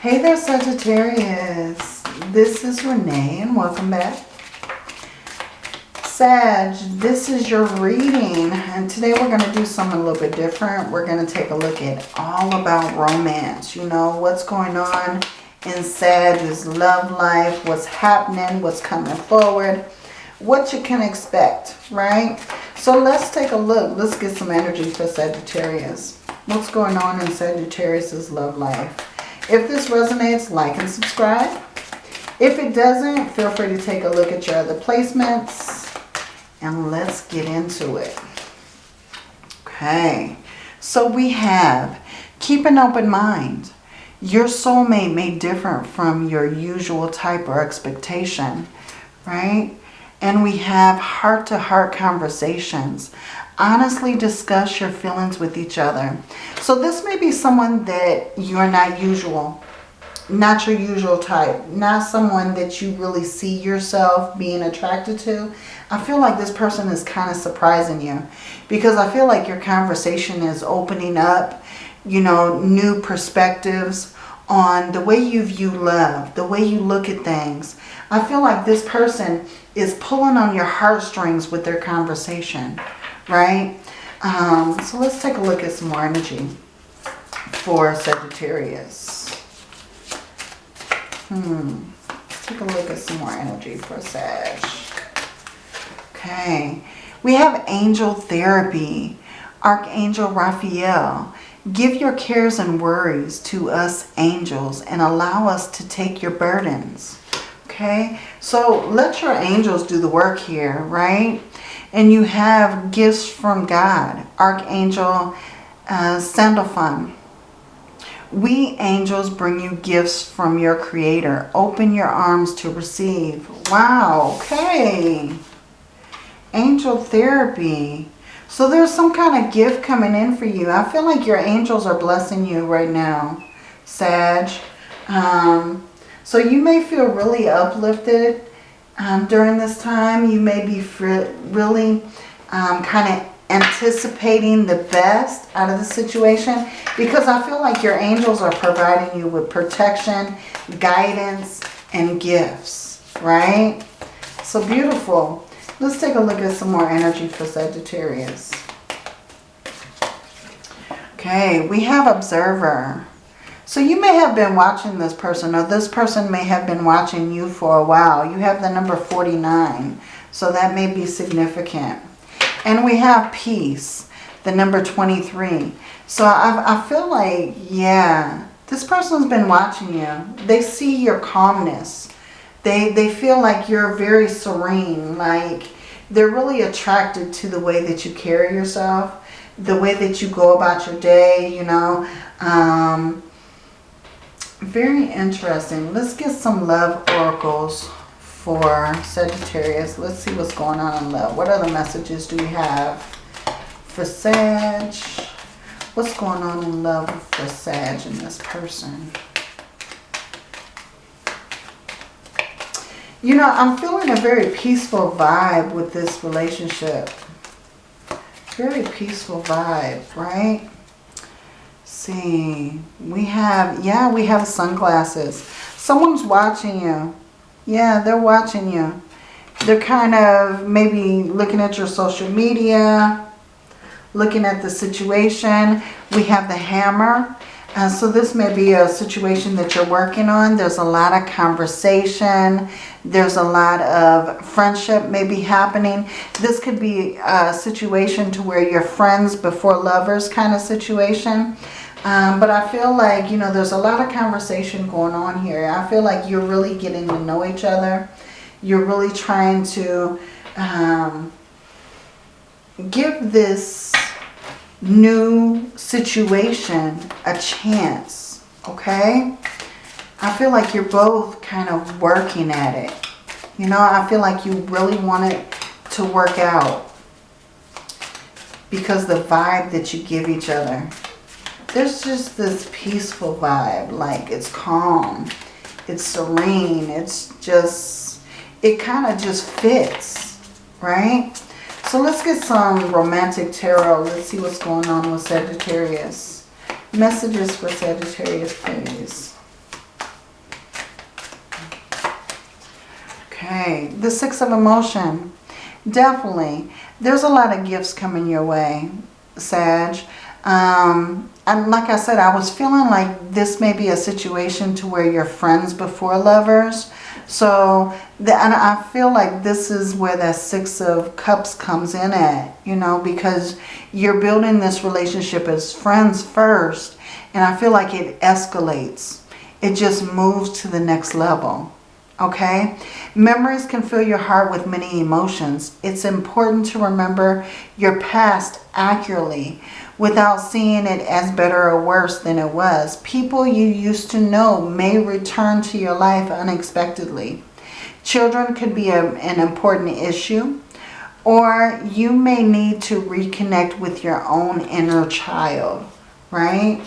Hey there, Sagittarius. This is Renee and welcome back. Sag, this is your reading. And today we're going to do something a little bit different. We're going to take a look at all about romance. You know, what's going on in Sag's love life, what's happening, what's coming forward, what you can expect, right? So let's take a look. Let's get some energy for Sagittarius. What's going on in Sagittarius's love life? If this resonates, like and subscribe. If it doesn't, feel free to take a look at your other placements. And let's get into it. Okay. So we have, keep an open mind. Your soulmate may differ from your usual type or expectation, right? And we have heart-to-heart -heart conversations. Honestly discuss your feelings with each other. So this may be someone that you're not usual, not your usual type, not someone that you really see yourself being attracted to. I feel like this person is kind of surprising you because I feel like your conversation is opening up, you know, new perspectives on the way you view love, the way you look at things. I feel like this person is pulling on your heartstrings with their conversation, right? Um, so let's take a look at some more energy for Sagittarius. Hmm. Let's take a look at some more energy for Sag. Okay. We have angel therapy. Archangel Raphael. Give your cares and worries to us angels and allow us to take your burdens. Okay, so let your angels do the work here, right? And you have gifts from God. Archangel uh, Sandalphon. We angels bring you gifts from your creator. Open your arms to receive. Wow, okay. Angel therapy. So there's some kind of gift coming in for you. I feel like your angels are blessing you right now, Sag. Um, so you may feel really uplifted um, during this time. You may be really um, kind of anticipating the best out of the situation because I feel like your angels are providing you with protection, guidance, and gifts, right? So beautiful. Let's take a look at some more energy for Sagittarius. Okay, we have Observer. So you may have been watching this person or this person may have been watching you for a while. You have the number 49. So that may be significant. And we have Peace, the number 23. So I, I feel like, yeah, this person's been watching you. They see your calmness. They, they feel like you're very serene, like they're really attracted to the way that you carry yourself, the way that you go about your day, you know. Um, very interesting. Let's get some love oracles for Sagittarius. Let's see what's going on in love. What other messages do we have for Sag? What's going on in love for Sag and this person? You know, I'm feeling a very peaceful vibe with this relationship. Very peaceful vibe, right? See. We have, yeah, we have sunglasses. Someone's watching you. Yeah, they're watching you. They're kind of maybe looking at your social media, looking at the situation. We have the hammer. Uh, so this may be a situation that you're working on. There's a lot of conversation. There's a lot of friendship maybe happening. This could be a situation to where you're friends before lovers kind of situation. Um, but I feel like, you know, there's a lot of conversation going on here. I feel like you're really getting to know each other. You're really trying to um, give this new situation a chance, okay? I feel like you're both kind of working at it. You know, I feel like you really want it to work out because the vibe that you give each other there's just this peaceful vibe. Like it's calm. It's serene. It's just, it kind of just fits, right? So let's get some romantic tarot. Let's see what's going on with Sagittarius. Messages for Sagittarius, please. Okay, the Six of Emotion. Definitely. There's a lot of gifts coming your way, Sag. Um, and like I said, I was feeling like this may be a situation to where you're friends before lovers. So, the, and I feel like this is where that Six of Cups comes in at, you know, because you're building this relationship as friends first. And I feel like it escalates. It just moves to the next level. Okay? Memories can fill your heart with many emotions. It's important to remember your past accurately without seeing it as better or worse than it was. People you used to know may return to your life unexpectedly. Children could be a, an important issue or you may need to reconnect with your own inner child, right?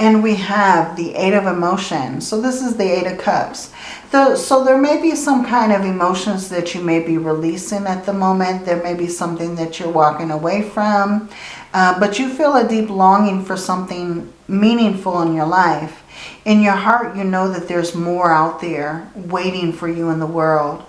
And we have the Eight of Emotion. So this is the Eight of Cups. The, so there may be some kind of emotions that you may be releasing at the moment. There may be something that you're walking away from. Uh, but you feel a deep longing for something meaningful in your life. In your heart, you know that there's more out there waiting for you in the world.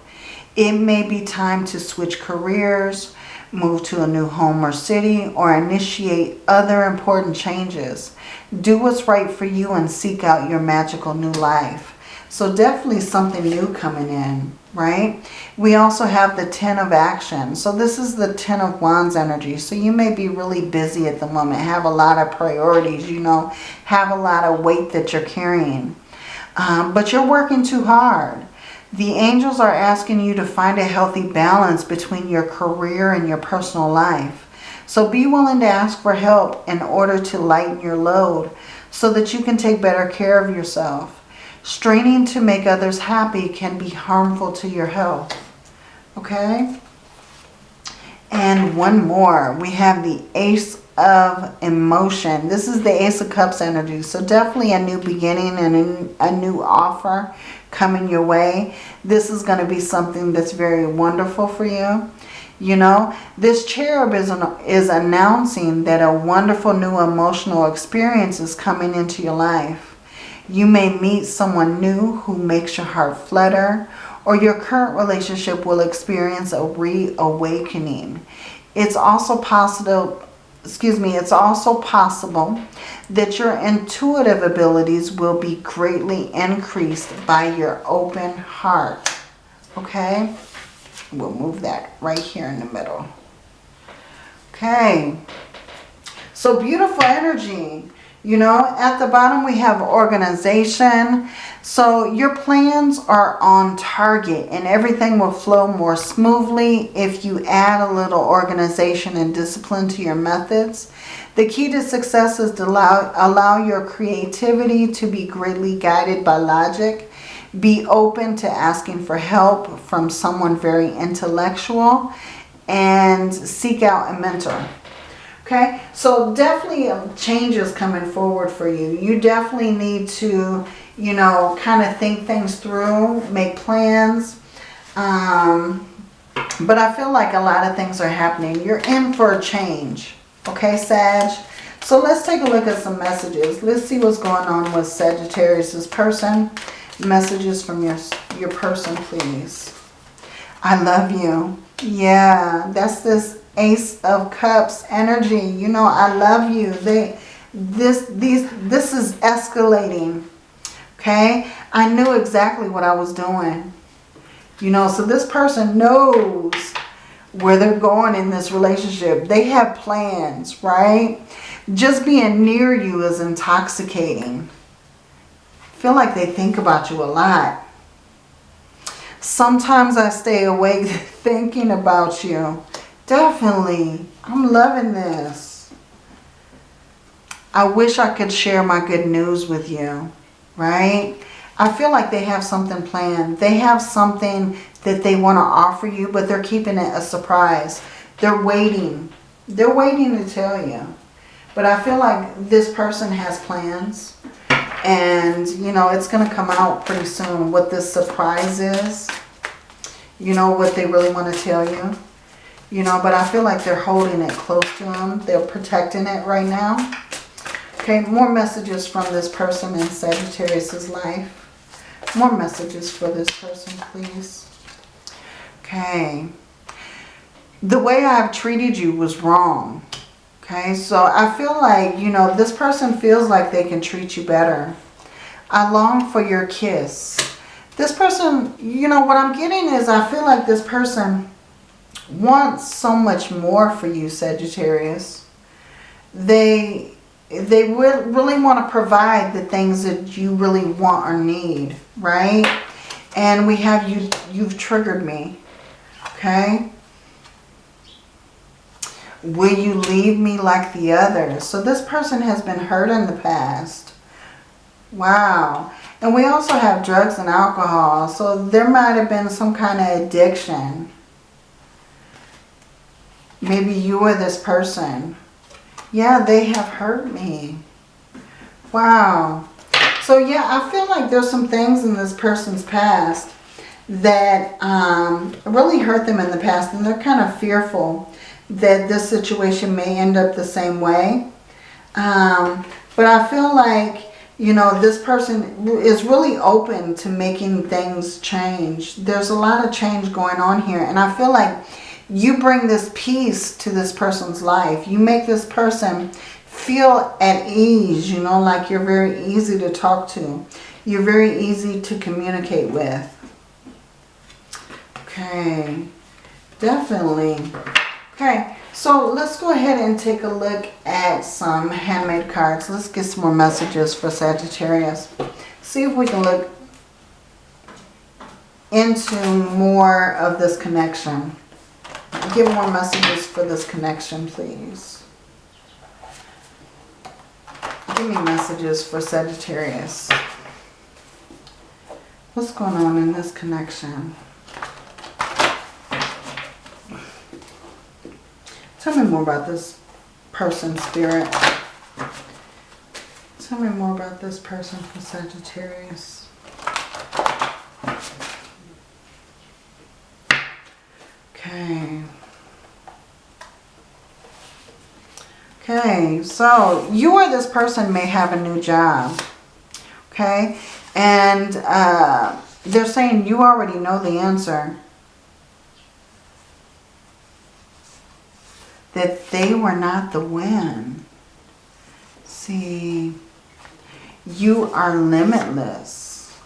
It may be time to switch careers, move to a new home or city, or initiate other important changes. Do what's right for you and seek out your magical new life. So definitely something new coming in, right? We also have the Ten of Action. So this is the Ten of Wands energy. So you may be really busy at the moment, have a lot of priorities, you know, have a lot of weight that you're carrying. Um, but you're working too hard. The angels are asking you to find a healthy balance between your career and your personal life. So be willing to ask for help in order to lighten your load so that you can take better care of yourself. Straining to make others happy can be harmful to your health. Okay? And one more. We have the Ace of Emotion. This is the Ace of Cups energy. So definitely a new beginning and a new offer coming your way. This is going to be something that's very wonderful for you. You know, this cherub is, an, is announcing that a wonderful new emotional experience is coming into your life. You may meet someone new who makes your heart flutter or your current relationship will experience a reawakening. It's also possible, excuse me, it's also possible that your intuitive abilities will be greatly increased by your open heart. Okay? We'll move that right here in the middle. Okay. So beautiful energy. You know, at the bottom we have organization. So your plans are on target and everything will flow more smoothly if you add a little organization and discipline to your methods. The key to success is to allow, allow your creativity to be greatly guided by logic. Be open to asking for help from someone very intellectual and seek out a mentor. Okay, so definitely um, changes coming forward for you. You definitely need to, you know, kind of think things through, make plans. Um, but I feel like a lot of things are happening. You're in for a change. Okay, Sag? So let's take a look at some messages. Let's see what's going on with Sagittarius' person. Messages from your, your person, please. I love you. Yeah, that's this Ace of Cups energy. You know, I love you. They, this, these, this is escalating. Okay? I knew exactly what I was doing. You know, so this person knows where they're going in this relationship. They have plans, right? Just being near you is intoxicating. feel like they think about you a lot. Sometimes I stay awake thinking about you. Definitely. I'm loving this. I wish I could share my good news with you, right? I feel like they have something planned. They have something that they want to offer you, but they're keeping it a surprise. They're waiting. They're waiting to tell you. But I feel like this person has plans. And, you know, it's going to come out pretty soon what this surprise is. You know, what they really want to tell you. You know, but I feel like they're holding it close to them. They're protecting it right now. Okay, more messages from this person in Sagittarius' life. More messages for this person, please. Okay. The way I've treated you was wrong. Okay, so I feel like, you know, this person feels like they can treat you better. I long for your kiss. This person, you know, what I'm getting is I feel like this person wants so much more for you, Sagittarius. They they will really want to provide the things that you really want or need, right? And we have you, you've triggered me, okay? Will you leave me like the others? So this person has been hurt in the past. Wow. And we also have drugs and alcohol. So there might have been some kind of addiction. Maybe you or this person. Yeah, they have hurt me. Wow. So yeah, I feel like there's some things in this person's past that um, really hurt them in the past. And they're kind of fearful that this situation may end up the same way. Um, but I feel like, you know, this person is really open to making things change. There's a lot of change going on here. And I feel like you bring this peace to this person's life. You make this person feel at ease, you know, like you're very easy to talk to. You're very easy to communicate with. Okay, definitely. Okay, so let's go ahead and take a look at some handmade cards. Let's get some more messages for Sagittarius. See if we can look into more of this connection. Give more messages for this connection, please. Give me messages for Sagittarius. What's going on in this connection? Tell me more about this person, Spirit. Tell me more about this person for Sagittarius. Okay. Okay, so you or this person may have a new job. Okay, and uh, they're saying you already know the answer. that they were not the win. See, you are limitless.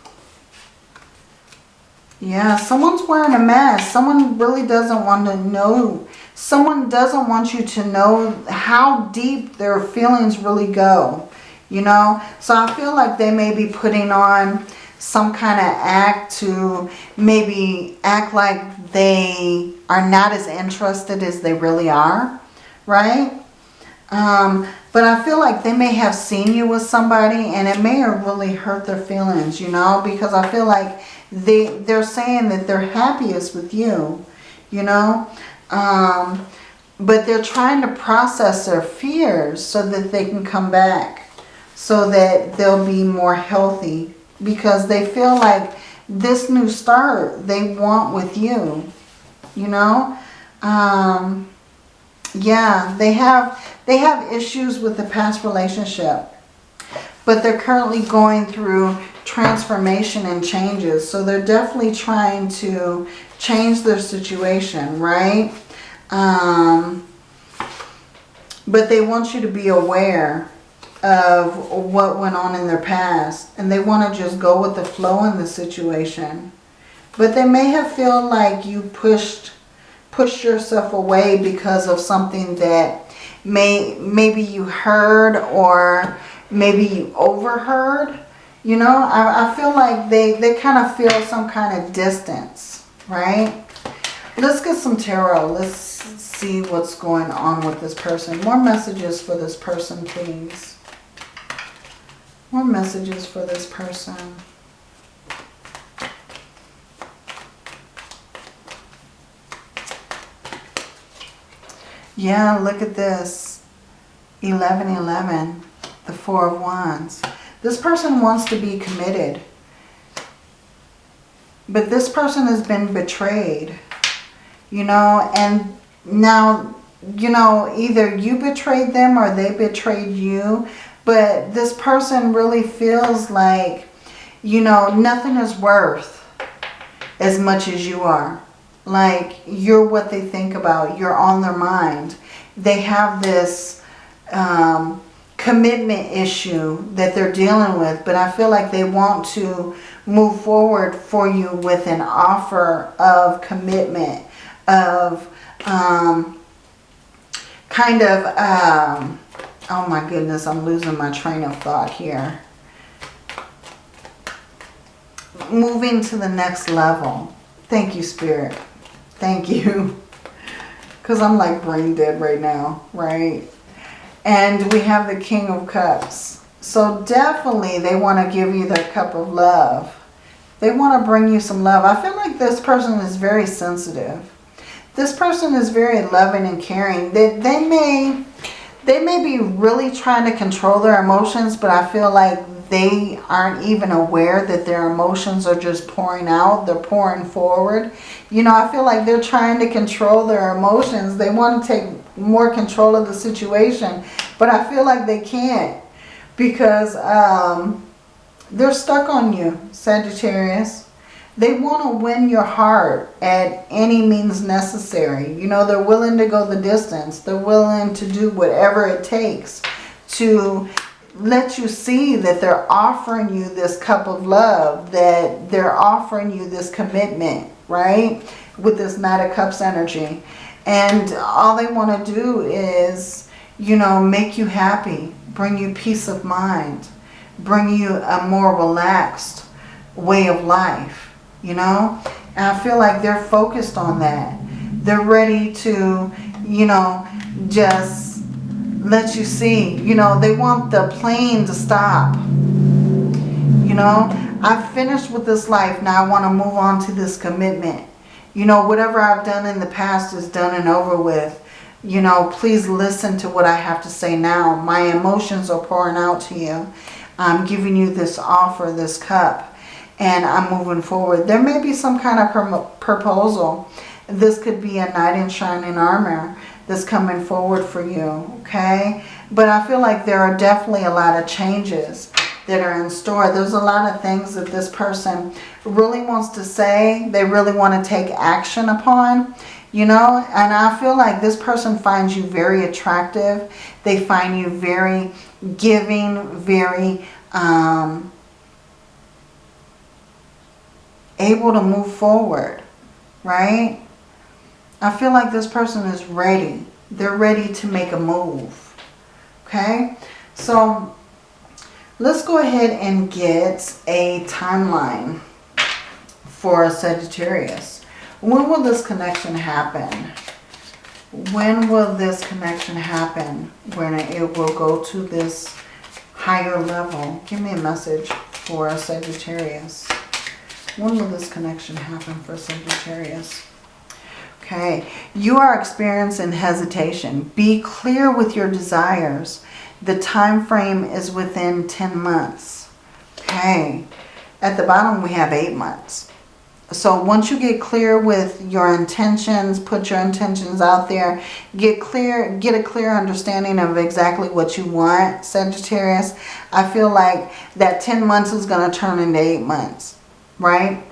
Yeah, someone's wearing a mask. Someone really doesn't want to know. Someone doesn't want you to know how deep their feelings really go. You know? So I feel like they may be putting on some kind of act to maybe act like they are not as interested as they really are, right? Um, but I feel like they may have seen you with somebody and it may have really hurt their feelings, you know, because I feel like they, they're saying that they're happiest with you, you know. Um, but they're trying to process their fears so that they can come back, so that they'll be more healthy because they feel like this new start they want with you, you know. Um, yeah, they have, they have issues with the past relationship, but they're currently going through transformation and changes. So they're definitely trying to change their situation, right? Um, but they want you to be aware of what went on in their past. And they want to just go with the flow in the situation. But they may have felt like you pushed pushed yourself away because of something that may maybe you heard or maybe you overheard. You know, I, I feel like they, they kind of feel some kind of distance, right? Let's get some tarot. Let's see what's going on with this person. More messages for this person, please. More messages for this person. Yeah, look at this. 1111, the Four of Wands. This person wants to be committed. But this person has been betrayed. You know, and now, you know, either you betrayed them or they betrayed you. But this person really feels like, you know, nothing is worth as much as you are. Like you're what they think about. You're on their mind. They have this um, commitment issue that they're dealing with. But I feel like they want to move forward for you with an offer of commitment. Of um, kind of... Um, oh my goodness, I'm losing my train of thought here. Moving to the next level. Thank you, Spirit. Thank you. Because I'm like brain dead right now, right? And we have the King of Cups. So definitely they want to give you their cup of love. They want to bring you some love. I feel like this person is very sensitive. This person is very loving and caring. They, they may they may be really trying to control their emotions, but I feel like they aren't even aware that their emotions are just pouring out. They're pouring forward. You know, I feel like they're trying to control their emotions. They want to take more control of the situation, but I feel like they can't because um, they're stuck on you, Sagittarius. They want to win your heart at any means necessary. You know, they're willing to go the distance. They're willing to do whatever it takes to let you see that they're offering you this cup of love, that they're offering you this commitment, right? With this Knight of Cups energy. And all they want to do is, you know, make you happy, bring you peace of mind, bring you a more relaxed way of life, you know? And I feel like they're focused on that. They're ready to, you know, just let you see. You know, they want the plane to stop. You know, I've finished with this life. Now I want to move on to this commitment. You know, whatever I've done in the past is done and over with. You know, please listen to what I have to say now. My emotions are pouring out to you. I'm giving you this offer, this cup, and I'm moving forward. There may be some kind of proposal. This could be a knight in shining armor that's coming forward for you, okay? But I feel like there are definitely a lot of changes that are in store. There's a lot of things that this person really wants to say. They really want to take action upon, you know? And I feel like this person finds you very attractive. They find you very giving, very um, able to move forward, right? I feel like this person is ready. They're ready to make a move. Okay? So let's go ahead and get a timeline for a Sagittarius. When will this connection happen? When will this connection happen? When it will go to this higher level? Give me a message for a Sagittarius. When will this connection happen for Sagittarius? Okay, you are experiencing hesitation. Be clear with your desires. The time frame is within 10 months. Okay, at the bottom we have 8 months. So once you get clear with your intentions, put your intentions out there, get clear, get a clear understanding of exactly what you want, Sagittarius. I feel like that 10 months is going to turn into 8 months, right?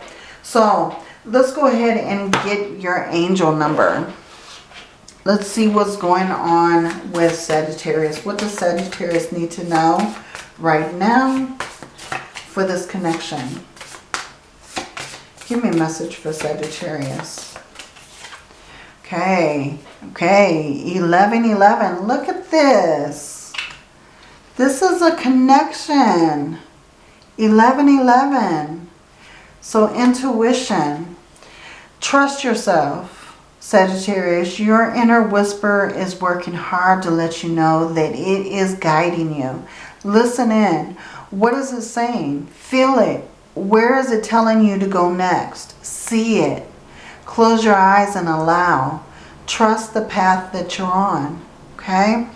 So let's go ahead and get your angel number. Let's see what's going on with Sagittarius. What does Sagittarius need to know right now for this connection? Give me a message for Sagittarius. Okay, okay, 1111. Look at this. This is a connection. 1111. So intuition. Trust yourself, Sagittarius. Your inner whisper is working hard to let you know that it is guiding you. Listen in. What is it saying? Feel it. Where is it telling you to go next? See it. Close your eyes and allow. Trust the path that you're on. Okay?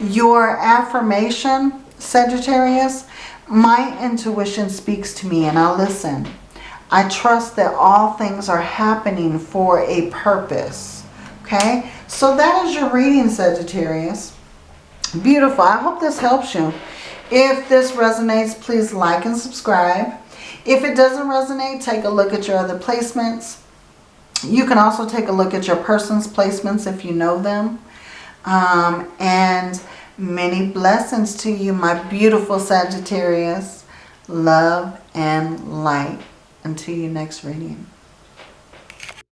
Your affirmation, Sagittarius, my intuition speaks to me and I'll listen. I trust that all things are happening for a purpose. Okay, so that is your reading, Sagittarius. Beautiful. I hope this helps you. If this resonates, please like and subscribe. If it doesn't resonate, take a look at your other placements. You can also take a look at your person's placements if you know them. Um, and many blessings to you, my beautiful Sagittarius. Love and light. Until your next reading.